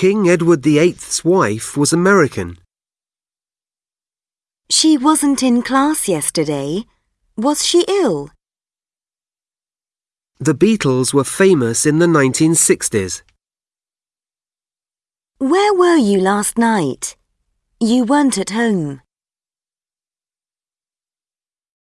King Edward VIII's wife was American. She wasn't in class yesterday. Was she ill? The Beatles were famous in the 1960s. Where were you last night? You weren't at home.